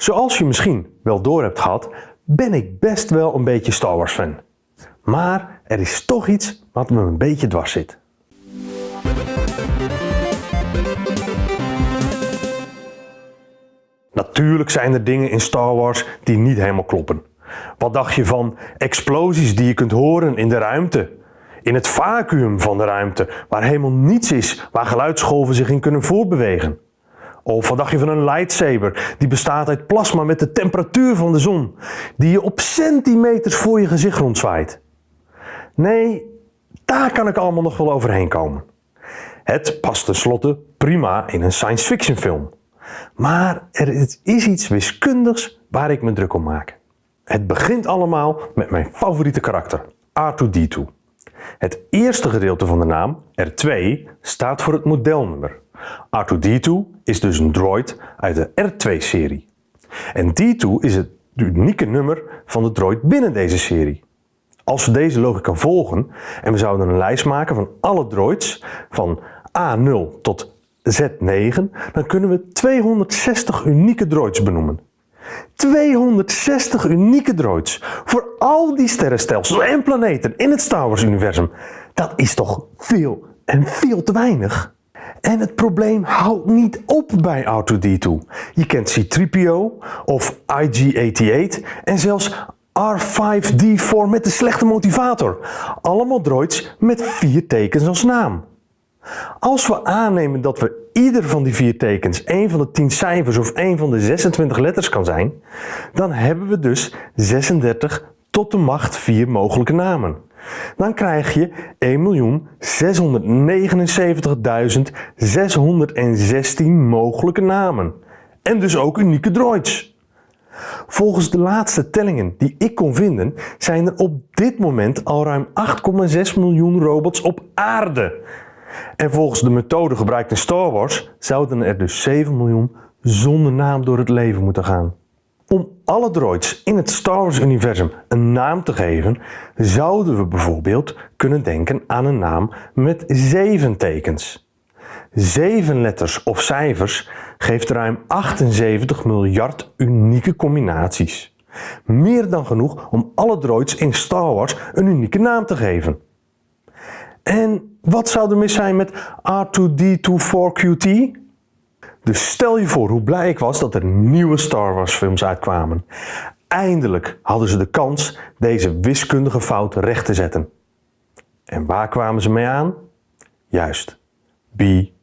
Zoals je misschien wel door hebt gehad, ben ik best wel een beetje Star Wars fan. Maar er is toch iets wat me een beetje dwars zit. Natuurlijk zijn er dingen in Star Wars die niet helemaal kloppen. Wat dacht je van explosies die je kunt horen in de ruimte? In het vacuüm van de ruimte, waar helemaal niets is waar geluidsgolven zich in kunnen voortbewegen? Of wat dacht je van een lightsaber die bestaat uit plasma met de temperatuur van de zon, die je op centimeters voor je gezicht rondzwaait? Nee, daar kan ik allemaal nog wel overheen komen. Het past tenslotte prima in een science fiction film. Maar er is iets wiskundigs waar ik me druk om maak. Het begint allemaal met mijn favoriete karakter, R2-D2. Het eerste gedeelte van de naam, R2, staat voor het modelnummer. R2-D2 is dus een droid uit de R2-serie. En D2 is het unieke nummer van de droid binnen deze serie. Als we deze logica volgen en we zouden een lijst maken van alle droids van A0 tot Z9, dan kunnen we 260 unieke droids benoemen. 260 unieke droids voor al die sterrenstelsels en planeten in het Star Wars universum. Dat is toch veel en veel te weinig? En het probleem houdt niet op bij R2-D2. Je kent C-3PO of IG-88 en zelfs R5-D4 met de slechte motivator. Allemaal droids met vier tekens als naam. Als we aannemen dat we ieder van die vier tekens een van de 10 cijfers of een van de 26 letters kan zijn, dan hebben we dus 36 tot de macht 4 mogelijke namen. Dan krijg je 1.679.616 mogelijke namen. En dus ook unieke droids. Volgens de laatste tellingen die ik kon vinden, zijn er op dit moment al ruim 8,6 miljoen robots op aarde. En volgens de methode gebruikt in Star Wars zouden er dus 7 miljoen zonder naam door het leven moeten gaan. Om alle droids in het Star Wars universum een naam te geven, zouden we bijvoorbeeld kunnen denken aan een naam met 7 tekens. 7 letters of cijfers geeft ruim 78 miljard unieke combinaties. Meer dan genoeg om alle droids in Star Wars een unieke naam te geven. En wat zou er mis zijn met R2D24QT? Dus stel je voor hoe blij ik was dat er nieuwe Star Wars films uitkwamen. Eindelijk hadden ze de kans deze wiskundige fout recht te zetten. En waar kwamen ze mee aan? Juist, BB-8.